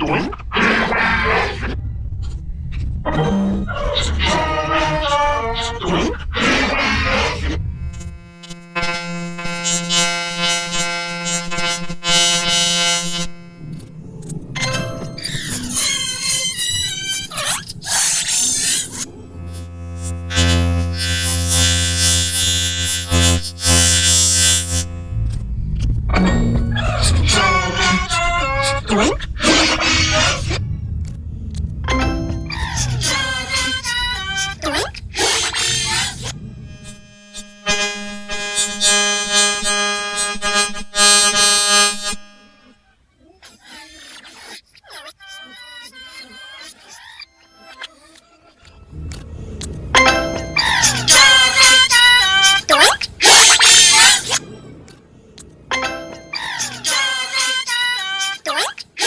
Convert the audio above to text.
Doink. Doink. Hello? Huh?